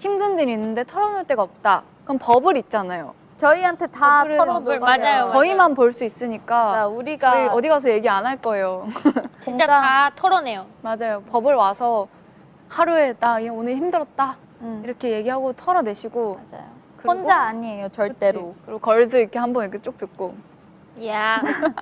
힘든 일 있는데 털어놓을 데가 없다. 그럼 버블 있잖아요. 저희한테 다 어, 털어놓으세요. 네, 맞아요. 저희만 볼 수 있으니까 자, 우리가 저희 어디 가서 얘기 안 할 거예요. 진짜 다 털어내요. 맞아요. 버블 와서 하루에 나 오늘 힘들었다 음, 이렇게 얘기하고 털어내시고 맞아요. 혼자 아니에요, 절대로. 그치? 그리고 걸즈 이렇게 한번 이렇게 쭉 듣고 야. yeah.